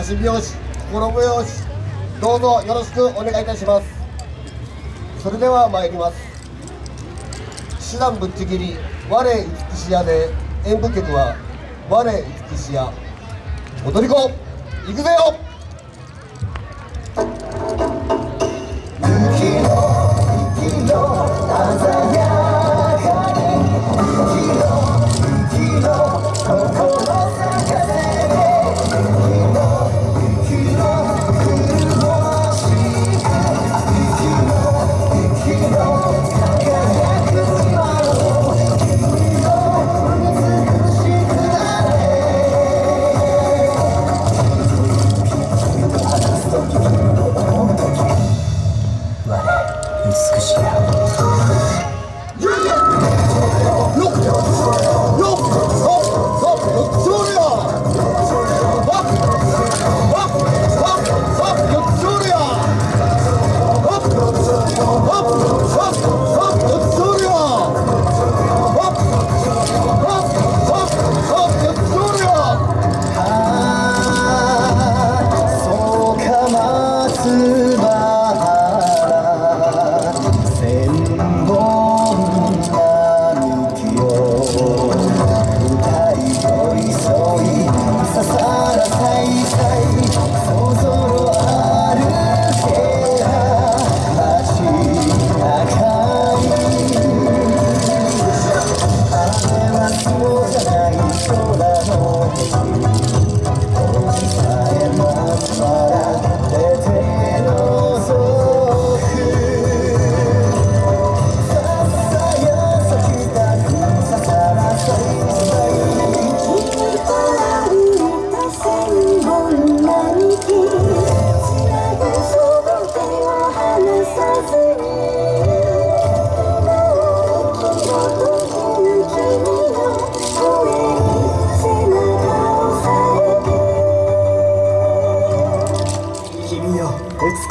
足拍子心拍子どうぞよろしくお願いいたします。それでは参ります。手段ぶっちぎり我美しやで演舞曲は我美しや踊り子行くぜよ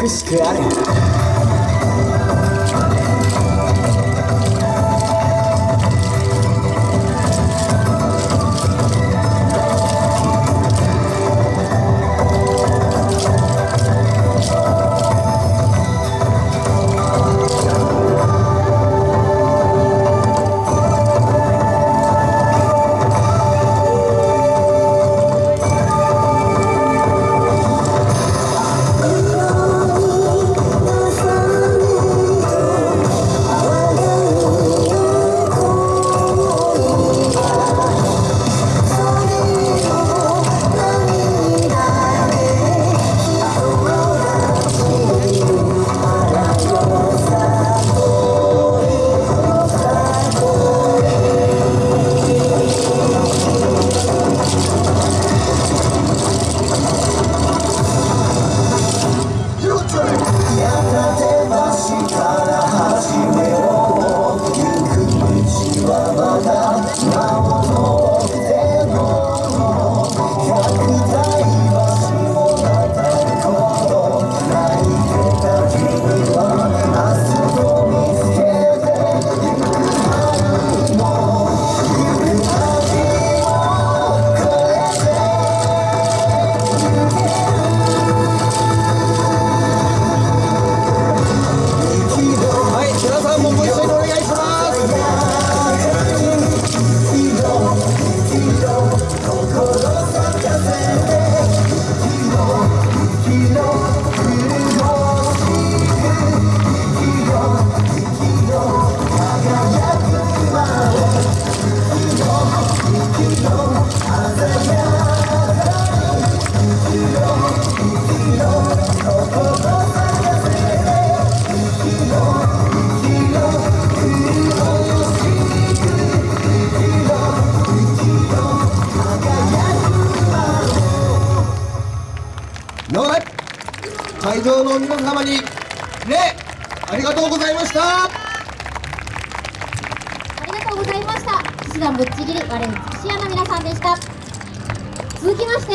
美しくあるは会場の皆様に礼ありがとうございましたありがとうございました。騎士団ぶっちぎり我々騎士屋の皆さんでした。続きまして